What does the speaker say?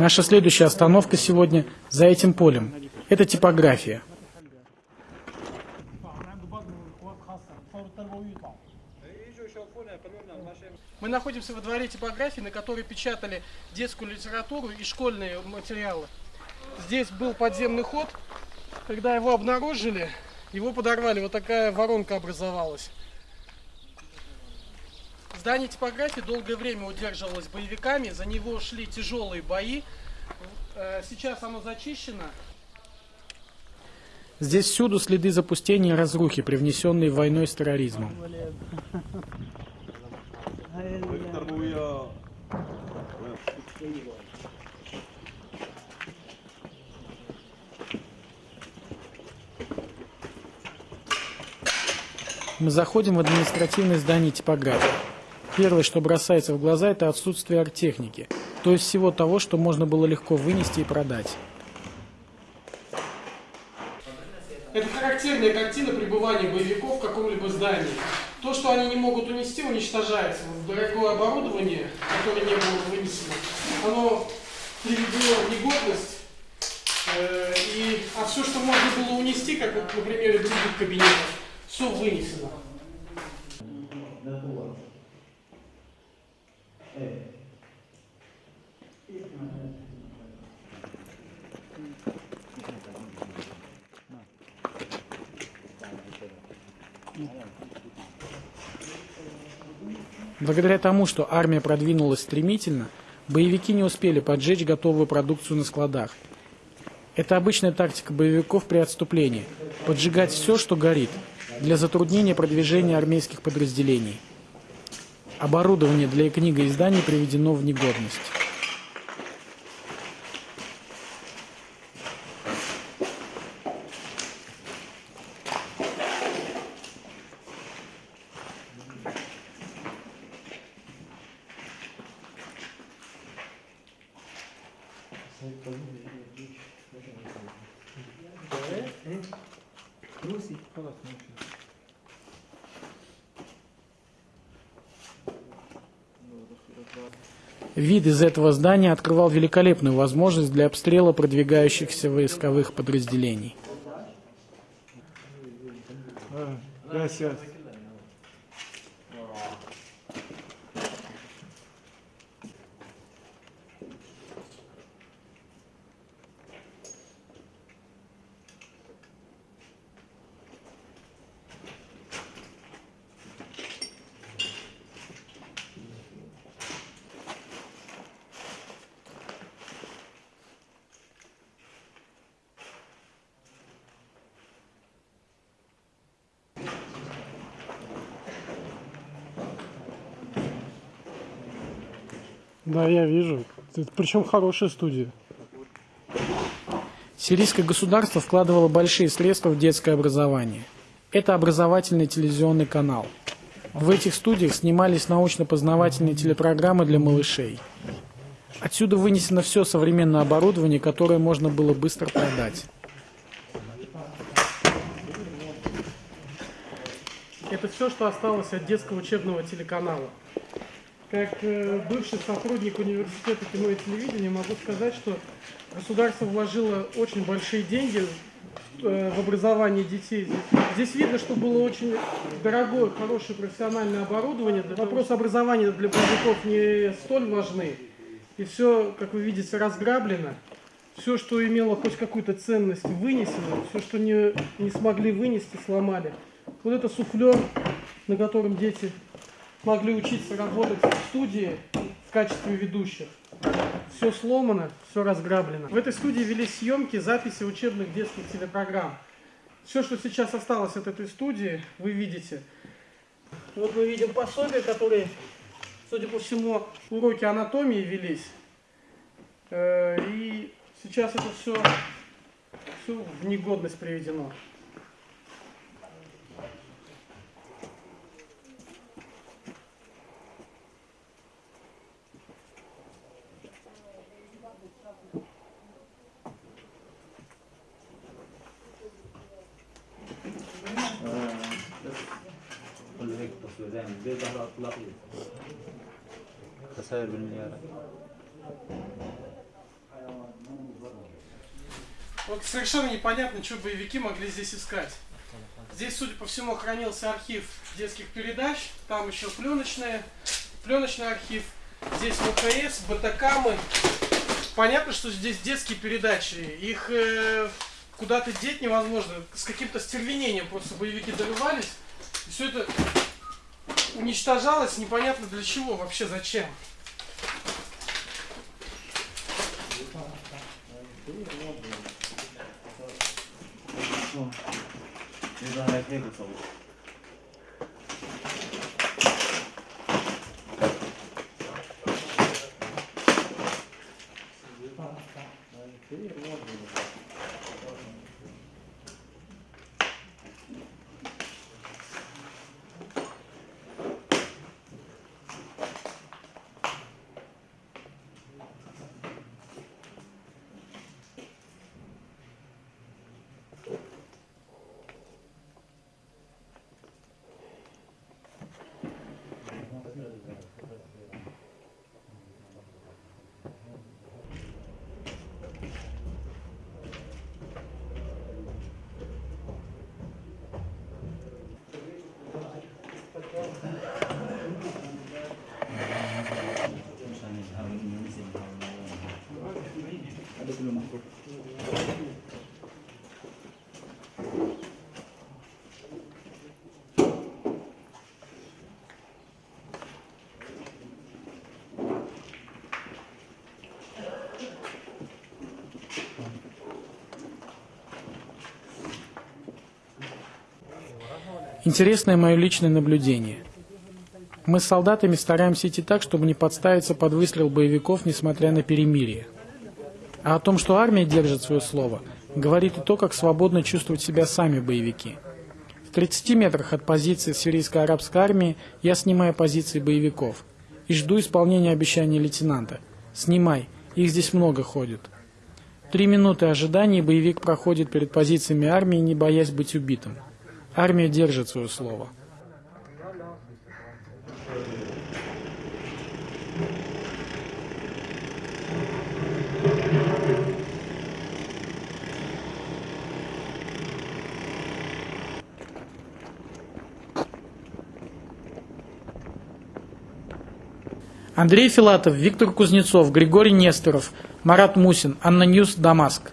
Наша следующая остановка сегодня за этим полем. Это типография. Мы находимся во дворе типографии, на которой печатали детскую литературу и школьные материалы. Здесь был подземный ход. Когда его обнаружили, его подорвали. Вот такая воронка образовалась. Здание типографии долгое время удерживалось боевиками, за него шли тяжелые бои. Э, сейчас оно зачищено. Здесь всюду следы запустения и разрухи, привнесенные войной с терроризмом. Мы заходим в административное здание типографии. Первое, что бросается в глаза, это отсутствие арттехники, то есть всего того, что можно было легко вынести и продать. Это характерная картина пребывания боевиков в каком-либо здании. То, что они не могут унести, уничтожается. Дорогое оборудование, которое не было вынесено, оно приведено в негодность. Э, и, а все, что можно было унести, как, например, из других кабинетов, все вынесено. Благодаря тому, что армия продвинулась стремительно, боевики не успели поджечь готовую продукцию на складах. Это обычная тактика боевиков при отступлении – поджигать все, что горит, для затруднения продвижения армейских подразделений. Оборудование для книгоизданий приведено в негодность. Вид из этого здания открывал великолепную возможность для обстрела продвигающихся войсковых подразделений. Gracias. Да, я вижу. Причем хорошая студия. Сирийское государство вкладывало большие средства в детское образование. Это образовательный телевизионный канал. В этих студиях снимались научно-познавательные телепрограммы для малышей. Отсюда вынесено все современное оборудование, которое можно было быстро продать. Это все, что осталось от детского учебного телеканала. Как э, бывший сотрудник университета кино и телевидения могу сказать, что государство вложило очень большие деньги э, в образование детей. Здесь видно, что было очень дорогое, хорошее профессиональное оборудование. Вопрос образования для боевиков не столь важны. И все, как вы видите, разграблено. Все, что имело хоть какую-то ценность, вынесено. Все, что не, не смогли вынести, сломали. Вот это суфлер, на котором дети могли учиться работать в студии в качестве ведущих. Все сломано, все разграблено. В этой студии велись съемки, записи учебных детских телепрограмм. Все, что сейчас осталось от этой студии, вы видите. Вот мы видим пособия, которые, судя по всему, уроки анатомии велись. Э, и сейчас это все, все в негодность приведено. يعني البيت على اطلاقه خسائر بالمليارات Вот совершенно непонятно, что боевики могли здесь искать. Здесь, судя по всему, хранился архив детских передач, там еще пленочные, пленочный архив, здесь ВКС, БТКамы. Понятно, что здесь детские передачи, их э, куда-то деть невозможно, с каким-то стервенением просто боевики добивались, и все это уничтожалось непонятно для чего, вообще зачем. Ну, не Интересное мое личное наблюдение. Мы с солдатами стараемся идти так, чтобы не подставиться под выстрел боевиков, несмотря на перемирие. А о том, что армия держит свое слово, говорит и то, как свободно чувствуют себя сами боевики. В 30 метрах от позиции сирийско-арабской армии я снимаю позиции боевиков и жду исполнения обещания лейтенанта. «Снимай, их здесь много ходит». Три минуты ожидания боевик проходит перед позициями армии, не боясь быть убитым. Армия держит свое слово. Андрей Филатов, Виктор Кузнецов, Григорий Несторов, Марат Мусин, ANNA News, Дамаск.